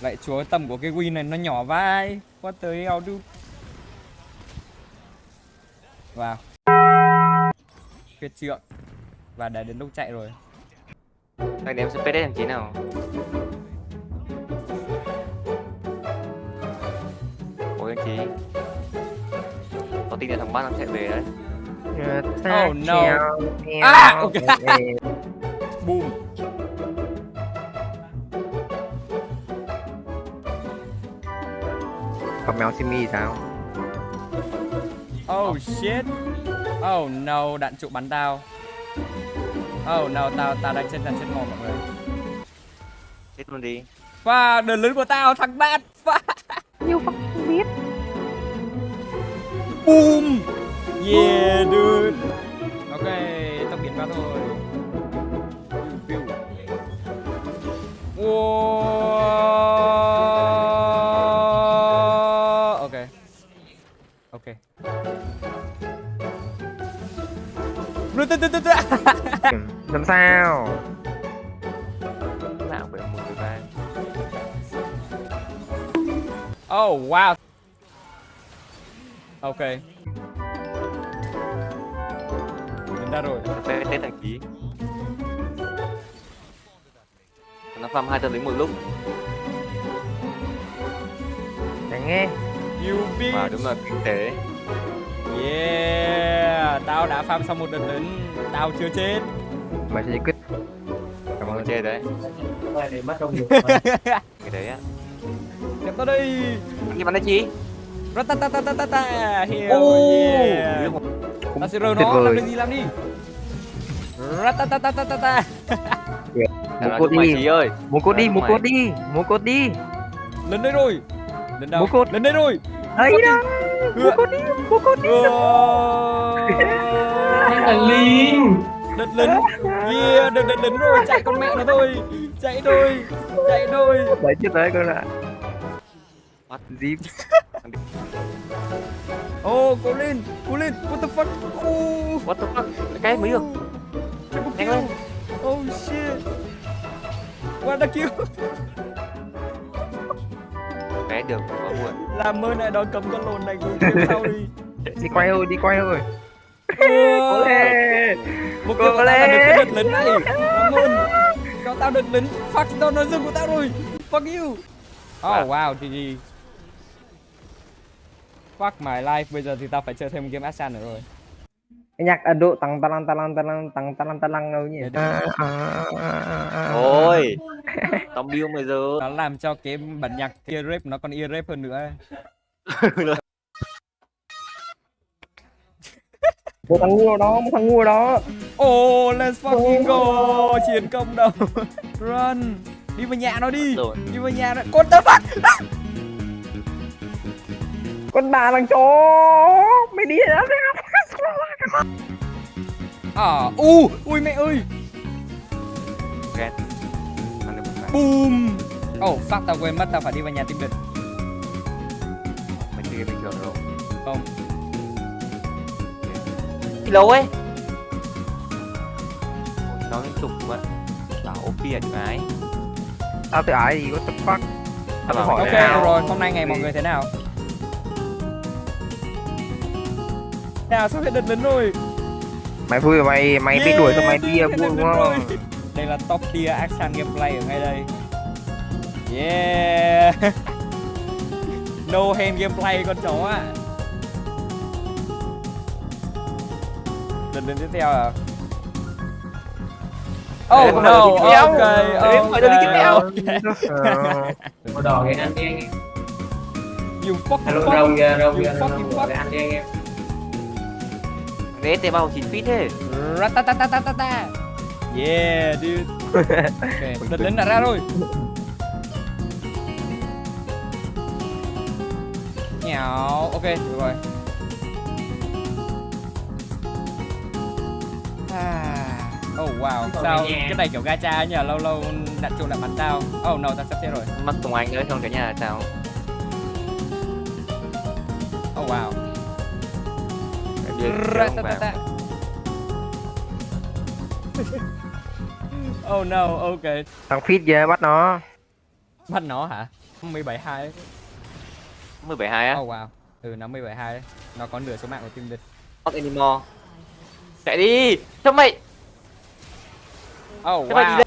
Vậy chúa tầm của cái win này nó nhỏ vai. What the hell dude Wow Huyết trượng. Và đã đến lúc chạy rồi. Anh đem space đấy thằng chí nào? Ôi anh chí. Có tin là thằng bát nó chạy về đấy. Oh no. À ok. Boom Còn mèo Simi sao? Oh shit. Oh no đạn trụ bắn tao. Oh no tao tao đang chân chân chân mồm mọi người. Chết luôn đi. Và đợt lớn của tao thằng bát Và You fucking biết. Boom. Yeah dude. Ok tao biến vào thôi Làm sao? Nào phải một người ba Oh wow. Ok. Đến ra rồi. Space test thằng chí Nó farm hai tên lính một lúc. Để nghe. You bitch. đúng là kinh tế. Yeah tao đã farm xong một đợt lớn tao chưa chết. Mày sẽ giải quyết. Cảm ơn chê đấy. Để mất công nhiều. Cái đấy á. Nhập tao đi gì bắn đấy chị Ratatatatata Hiểu ta ta Ta ta ta. Hiểu ta sẽ rơi nó, làm đi làm đi. Ra ta ta ta ta ta ta. Muốn cốt đi. ơi. Muốn cốt đi, muốn cốt đi. Muốn cốt đi. Lên đây rồi. Lên đâu? Lên đây rồi. Đấy đâu cốt đi. anh là linh. Đợt lính. Yeah, đợt đợt lính rồi, chạy con mẹ nó thôi. Chạy thôi, chạy thôi. Đấy chết đấy con ạ. What? Zip. Oh, cố lên, cố lên, what the fuck? Oh, What the fuck? Cái mới được. Nhanh lên. Oh shit. What the kill Cái được quá buồn Làm ơn lại đòi cầm con lồn này game sau đi Đi quay thôi, đi quay thôi. Cố lên. Một Cố kill của tao là được cái đợt lính này Cảm ơn Cho tao đợt lính Fuck, tao nói dừng của tao rồi Fuck you Oh wow, GG Fuck my life, bây giờ thì tao phải chơi thêm một game Ashan nữa rồi Cái nhạc Ấn Độ tăng tăng tăng tăng tăng tăng tăng tăng tăng đâu nhỉ? Ôi Tao bill mày giờ. Nó làm cho cái bản nhạc ear rape nó còn ear rape hơn nữa. Một thằng ngu đó, một thằng ngu đó. oh let's fucking go. Chiến công đầu run. Đi vào nhà nó đi. Rồi. Đi vào nhà nó. Con tớ fuck? Con bà thằng chó. Mày đi đó à u ui mẹ ơi. Ghét boom. Oh fuck tao quên mất tao phải đi vào nhà tìm địch Mày chơi bình thường rồi. Không. Đi lâu ấy. Nó liên tục quá. Bảo OP à chữ ái Tao tự ái gì, what the fuck? Tao Bảo, hỏi ok nào. rồi hôm nay ngày mọi người thế nào? Nào sắp hết đợt lính rồi? Mày vui mày mày biết đuổi xong mày đi Yeah, à, vui đúng không? Đây là top tier action gameplay ở ngay đây yeah no hand gameplay con chó ạ lần đến tiếp theo à Oh no, theo. ok, theo. ok. màu đỏ cái ăn đi anh em You fucking Hello, fuck. rồng kìa rồng kìa rồng cái ăn đi anh em Đấy tê bao 9 feet thế Ratatatatata. Yeah, dude. Ok, đợt lính đã ra rồi. Nhào, ok, được rồi. À, Oh wow, sao cái này kiểu gacha nhỉ, lâu lâu đạn trụ lại bắn tao. Oh no, tao sắp chết rồi. Mắc Tùng Anh nữa không cả nhà là sao Oh wow. Vào. Ratatata. oh no, ok. Thằng Fit về bắt nó. Bắt nó hả? 172 đấy. 172 á? Oh wow. Ừ, nó 172 đấy. Nó có nửa số mạng của team địch. Not anymore. Chạy đi. Sao mày? Oh Sao wow.